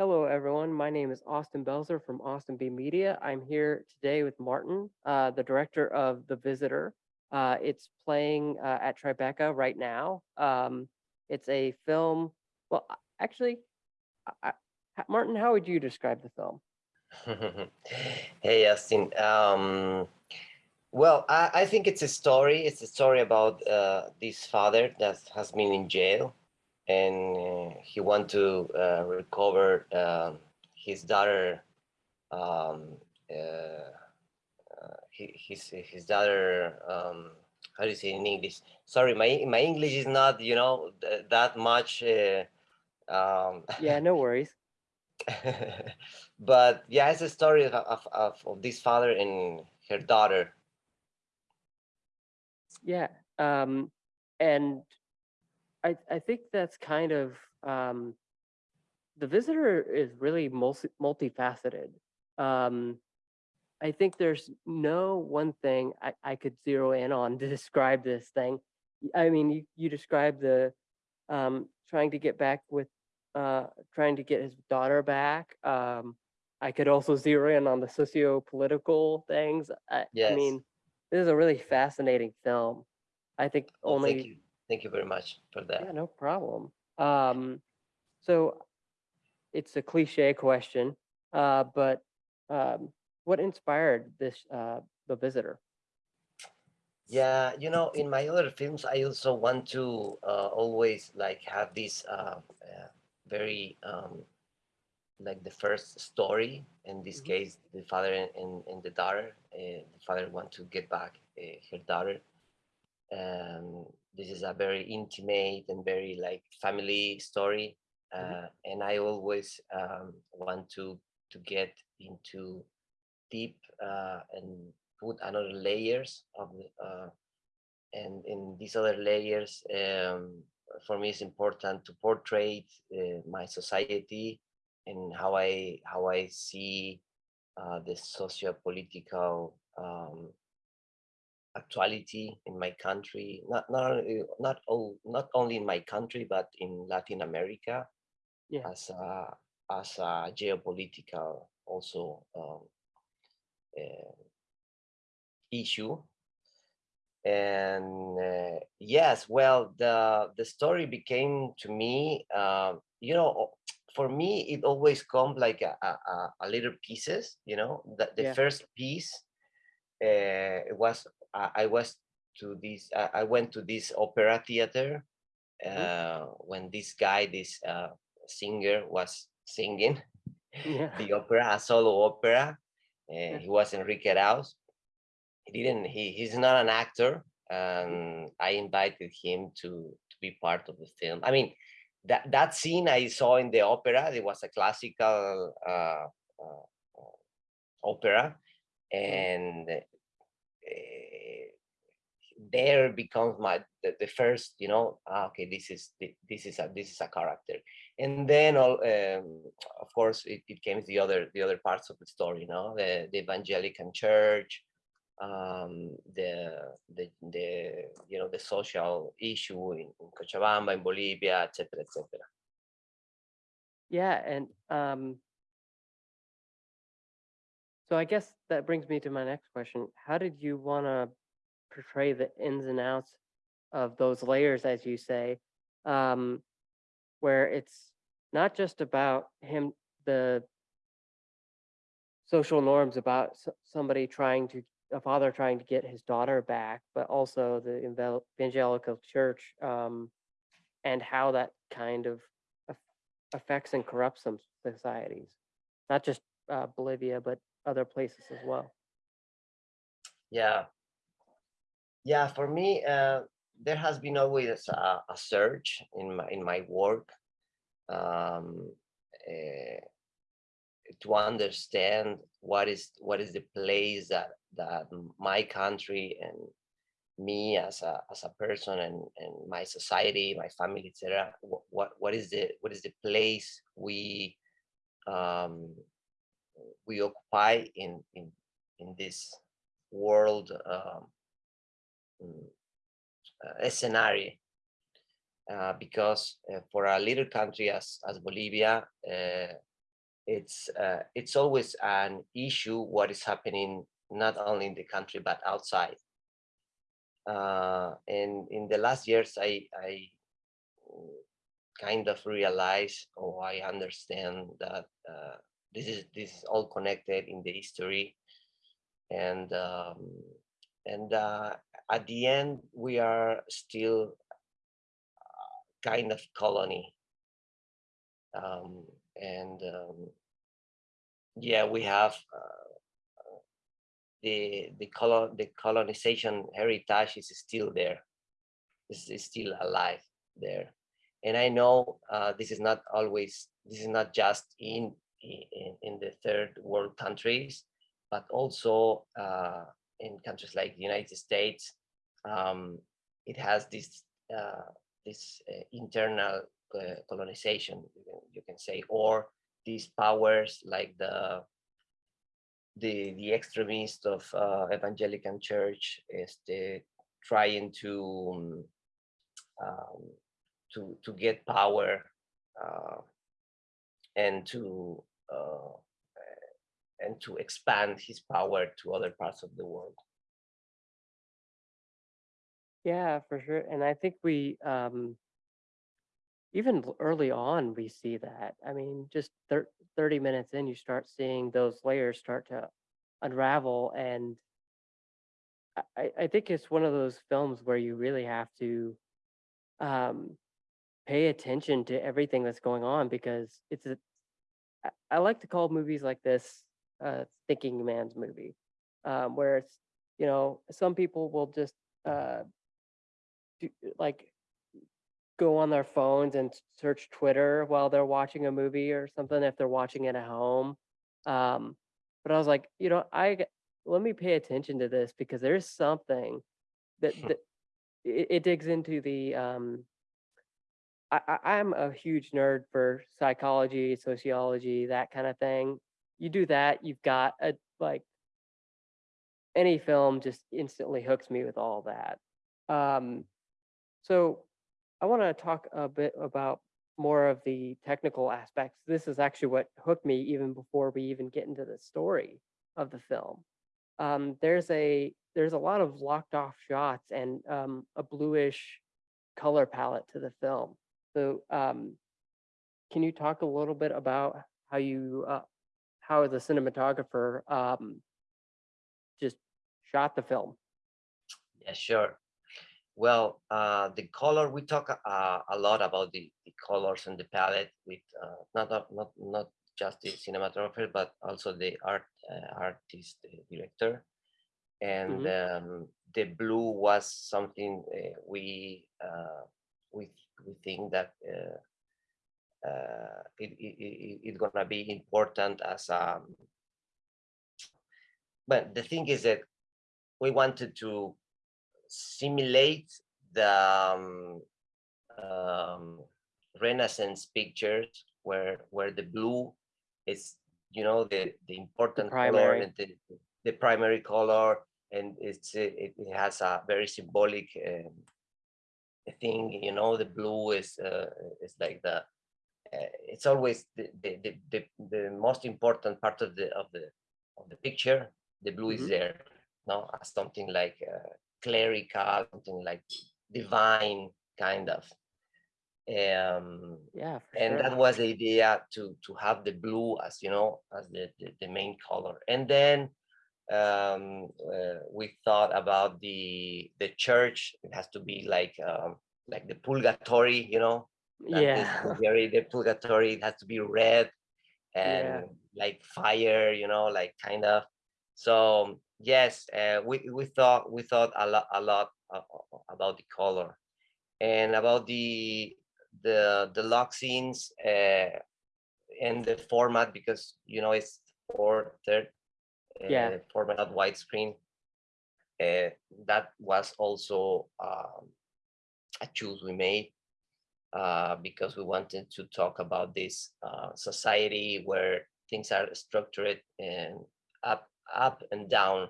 Hello, everyone. My name is Austin Belzer from Austin B Media. I'm here today with Martin, uh, the director of The Visitor. Uh, it's playing uh, at Tribeca right now. Um, it's a film. Well, actually, I, I- Martin, how would you describe the film? hey Austin. Um, well, I, I think it's a story. It's a story about uh, this father that has been in jail, and uh, he want to uh, recover um his daughter. Um, uh, uh, his his daughter. Um, how do you say in English? Sorry, my my English is not you know th- that much. Uh, um, Yeah, no worries. but yeah, it's a story of, of, of, of this father and her daughter. Yeah. Um, and I, I think that's kind of um, the visitor is really multi, multifaceted. Um, I think there's no one thing I, I could zero in on to describe this thing. I mean, you, you described the um, trying to get back with, uh, trying to get his daughter back. Um, I could also zero in on the socio-political things. I, I mean, this is a really fascinating film. I think only thank you. Very much for that. yeah, no problem. Um, so it's a cliche question, uh, but um, what inspired this uh, the visitor? Yeah, you know, in my other films, I also want to uh, always like have this uh, uh, very um, like the first story. In this Mhm. case, the father and, and, and the daughter. Uh, the father want to get back uh, her daughter. Um, this is a very intimate and very like family story, Mhm. uh, and I always um, want to to get into deep uh, and put another layers of the, uh, and in these other layers um, for me it's important to portray uh, my society and how i how i see uh, the socio-political um, actuality in my country not not only- not all, not only in my country but in latin america Yeah, as a as a geopolitical also um, uh, issue. And uh, yes well the the story became to me uh, you know for me it always comes like a, a, a- a little pieces you know the, the yeah, first piece uh, it was I, I was to this I, I went to this opera theater mhm, uh, when this guy this uh, singer was singing yeah, the opera a solo opera yeah, he was enrique Raus he didn't he he's not an actor mhm, and i invited him to to be part of the film. I mean that that scene i saw in the opera it was a classical uh, uh, uh, opera and uh, there becomes my the, the first you know ah, okay this is this is a this is a character and then all um, of course it, it came the other the other parts of the story you know the, the evangelical church um, the, the the you know the social issue in, in Cochabamba, in Bolivia, etc., etc. yeah, and um, so I guess that brings me to my next question. How did you want to portray the ins and outs of those layers, as you say, um, where it's not just about him, the social norms about somebody trying to, a father trying to get his daughter back, but also the evangelical church um, and how that kind of affects and corrupts some societies, not just uh, Bolivia, but other places as well. Yeah, yeah. For me, uh, there has been always a, a search in my in my work um, uh, to understand what is what is the place that that my country and me as a as a person and and my society my family etc what, what what is the what is the place we um we occupy in in in this world um scenario uh, because uh, for a little country as as bolivia uh, it's uh, it's always an issue what is happening not only in the country but outside. Uh, and in the last years, I I kind of realize or I understand that uh, this is this is all connected in the history, and um, and uh, at the end we are still kind of colony. Um, and um, yeah, we have uh, the the color the colonization heritage is still there. Is still alive there, and I know uh, this is not always this is not just in in, in the third world countries, but also uh, in countries like the United States. Um, it has this uh, this uh, internal uh, colonization, you can, you can say, or these powers like the the the extremists of uh, evangelical church is the trying to um, to to get power uh, and to uh, and to expand his power to other parts of the world. Yeah, for sure. And I think we um even early on we see that. I mean, just 30 minutes in, you start seeing those layers start to unravel. And I, I think it's one of those films where you really have to um pay attention to everything that's going on because it's a, I like to call movies like this uh thinking man's movie. Um where it's you know, some people will just uh do, like go on their phones and search Twitter while they're watching a movie or something if they're watching it at home. Um, but I was like, you know, I let me pay attention to this because there's something that, that it, it digs into the um I, I I'm a huge nerd for psychology, sociology, that kind of thing. You do that, you've got a like any film just instantly hooks me with all that. Um, so I want to talk a bit about more of the technical aspects. This is actually what hooked me even before we even get into the story of the film. Um, there's a there's a lot of locked off shots and um, a bluish color palette to the film. So um, can you talk a little bit about how you uh, how the cinematographer um, just shot the film? Yeah, sure. Well, uh, the color, we talk uh, a lot about the, the colors and the palette with uh, not, not, not, just the cinematographer, but also the art uh, artist, the director. And hmm um, the blue was something uh, we, uh, we, we think that uh, uh, it, it, it, it's gonna be important as um, but the thing is that we wanted to simulate the um, um, Renaissance pictures where where the blue is you know the the The important color and the, the primary color and it's it, it has a very symbolic um, thing you know the blue is uh, is like the it's always the, the the the most important part of the of the of the picture. The blue is hmm there no? As something like uh, clerical something like divine kind of. Um Yeah, and sure. that was the idea to to have the blue as you know as the the, the main color. And then um uh, we thought about the the church. It has to be like um like the purgatory you know dante's Yeah, the purgatory it has to be red yeah. and like fire you know like kind of. So yes uh, we we thought we thought a lot a lot about the color. And about the the the lock scenes uh, and the format because you know it's four third Yeah. uh, format not widescreen. Uh, that was also um, a choose we made uh, because we wanted to talk about this uh, society where things are structured and up up and down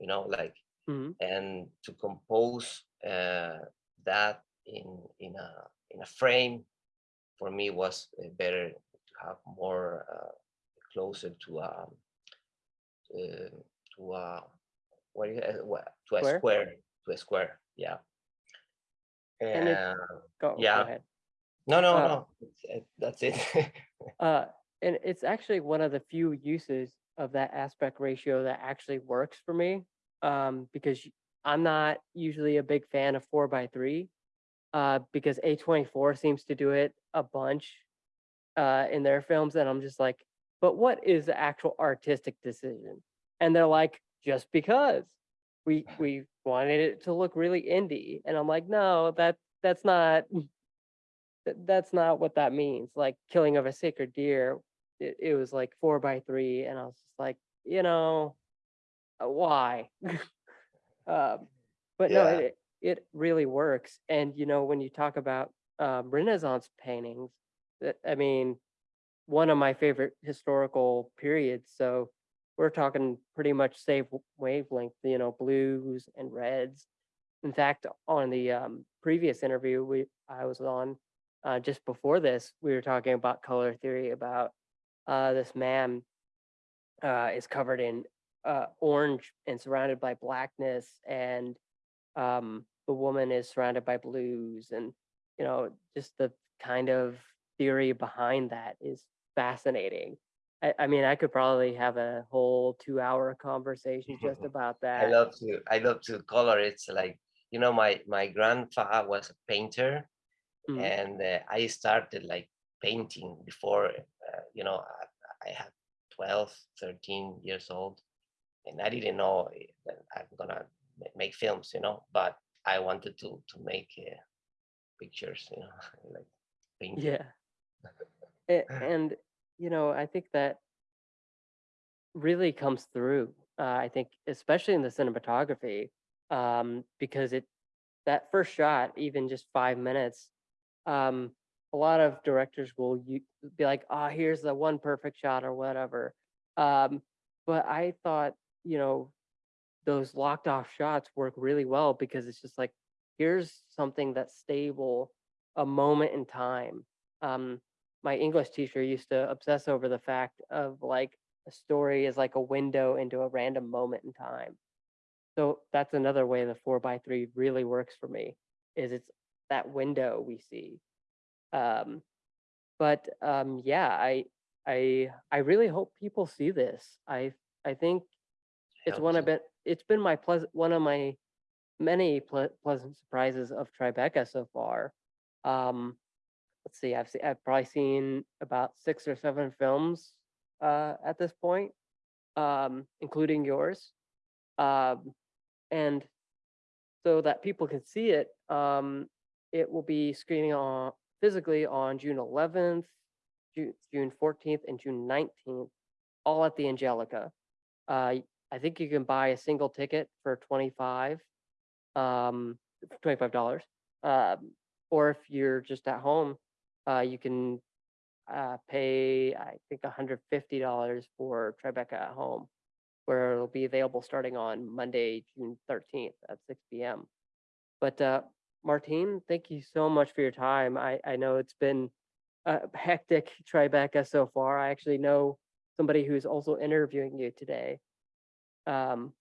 you know like hmm and to compose uh, that in in a in a frame for me was uh, better to have more uh, closer to a uh, to a what do you, uh, to a Square? square to a square. Yeah. And Uh, Go, go Yeah. ahead. No, no, uh, no. it- That's it. Uh, and it's actually one of the few uses of that aspect ratio that actually works for me. Um, because I'm not usually a big fan of four by three. Uh, because A24 seems to do it a bunch uh in their films, and I'm just like, but what is the actual artistic decision? And they're like, just because we we wanted it to look really indie. And I'm like, no, that that's not th- that's not what that means. Like killing of a sacred deer, it, it was like four by three, and I was just like, you know, uh, why? um, but no, it it really works. And you know, when you talk about um, Renaissance paintings, that I mean, one of my favorite historical periods. So we're talking pretty much same wavelength, you know, blues and reds. In fact, on the um, previous interview we I was on, uh, just before this, we were talking about color theory about uh, this man uh, is covered in uh, orange and surrounded by blackness, and um, the woman is surrounded by blues, and you know, just the kind of theory behind that is fascinating. I, I mean, I could probably have a whole two-hour conversation just about that. I love to I love to color. It's like you know my my grandfather was a painter, Mm, and uh, I started like painting before uh, you know I, I had 12, 13 years old, and I didn't know that I'm gonna make films, you know, but I wanted to to make uh, pictures, you know, like painting. Yeah. And you know i think that really comes through uh, i think especially in the cinematography um, because it that first shot even just five minutes um, a lot of directors will be like ah here's the one perfect shot or whatever um, but i thought you know those locked off shots work really well because it's just like here's something that's stable a moment in time um, my English teacher used to obsess over the fact of like a story is like a window into a random moment in time. So that's another way the four by three really works for me is it's that window we see. Um, but um, yeah, I I I really hope people see this. I I think it's one of it. It's been my pleasant one of my many ple- pleasant surprises of Tribeca so far. Um, let's see, I've seen, I've probably seen about six or seven films uh, at this point, um, including yours. Um, and so that people can see it, um, it will be screening on physically on June 11th, June, June 14th, and June 19th, all at the Angelika. Uh, I think you can buy a single ticket for 25, um, $25. Um, or if you're just at home, uh, you can uh, pay, I think, $150 for Tribeca at home, where it'll be available starting on Monday, June 13th at 6 p.m. But uh, Martine, thank you so much for your time. I, I know it's been a hectic Tribeca so far. I actually know somebody who's also interviewing you today. Um,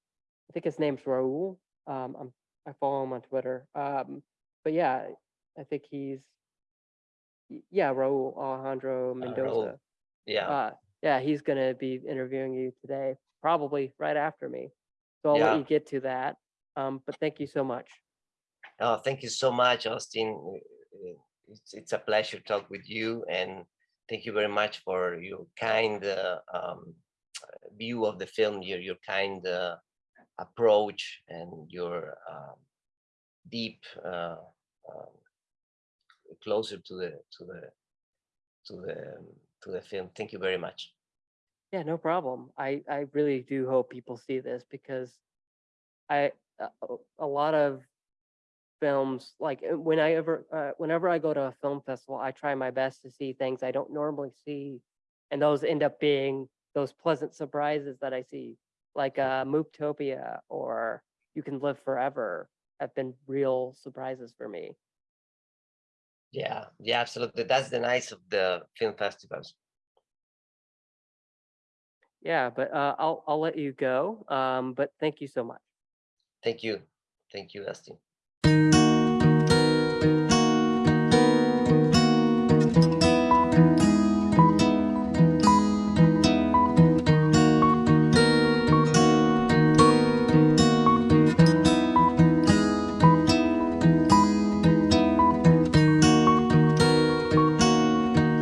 I think his name's Raul. Um, I'm, I follow him on Twitter. Um, but yeah, I think he's yeah, Raul Alejandro Mendoza. Yeah. Uh, yeah, he's gonna be interviewing you today, probably right after me. So I'll Yeah. let you get to that. Um, but thank you so much. Oh, thank you so much, Austin. Uh, It's, it's a pleasure to talk with you and thank you very much for your kind uh, um, view of the film, your, your kind uh, approach and your um, deep uh, um, closer to the to the to the to the film. Thank you very much. Yeah, no problem. I I really do hope people see this because I a- a lot of films like uh, when I ever uh, whenever I go to a film festival, I try my best to see things I don't normally see, and those end up being those pleasant surprises that I see, like uh, Mooptopia or You Can Live Forever, have been real surprises for me. Yeah, yeah, absolutely. That's the nice of the film festivals. Yeah, but uh, I'll I'll let you go. Um, but thank you so much. Thank you. Thank you, Dustin.